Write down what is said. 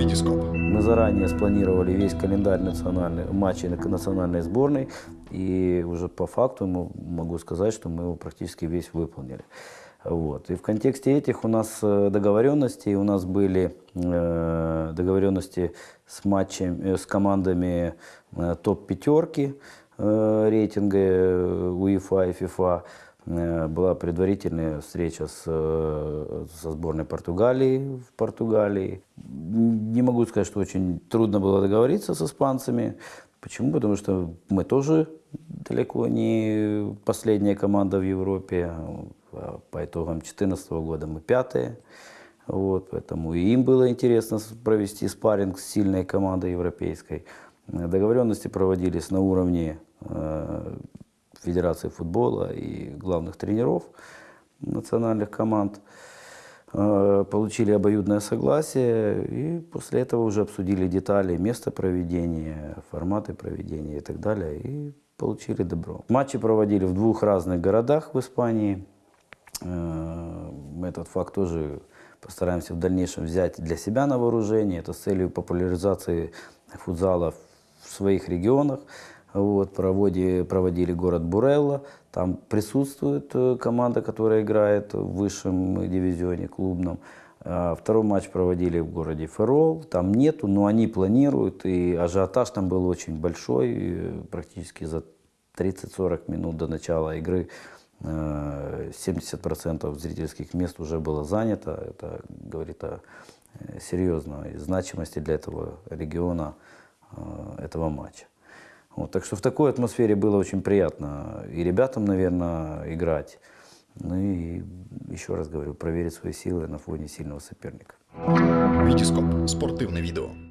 Витископ. Мы заранее спланировали весь календарь национальных матчей на- национальной сборной, и уже по факту могу сказать, что мы его практически весь выполнили. Вот. И в контексте этих у нас э, договоренностей, у нас были э, договоренности с, матчем, э, с командами топ-пятерки рейтинга УЕФА и ФИФА. Э, Была предварительная встреча с, э, со сборной Португалии в Португалии. Не могу сказать, что очень трудно было договориться с испанцами. Почему? Потому что мы тоже далеко не последняя команда в Европе. А По итогам 2014 года мы пятые. Вот, поэтому и им было интересно провести спарринг с сильной командой европейской. Договоренности проводились на уровне э, Федерации футбола и главных тренеров национальных команд. Э, Получили обоюдное согласие и после этого уже обсудили детали, место проведения, форматы проведения и так далее. И получили добро. Матчи проводили в двух разных городах в Испании. Э, Мы этот факт тоже постараемся в дальнейшем взять для себя на вооружение. Это с целью популяризации футзала в своих регионах. Вот, проводи, проводили город Бурелла. Там присутствует э, команда, которая играет в высшем дивизионе клубном. А Второй матч проводили в городе Ферол. Там нету, но они планируют. И ажиотаж там был очень большой. И Практически за 30-40 минут до начала игры э, 70% зрительских мест уже было занято. Это говорит о э, серьезной значимости для этого региона э, этого матча. Вот, так что в такой атмосфере было очень приятно и ребятам, наверное, играть. Ну и еще раз говорю, проверить свои силы на фоне сильного соперника. Витископ. Спортивне відео.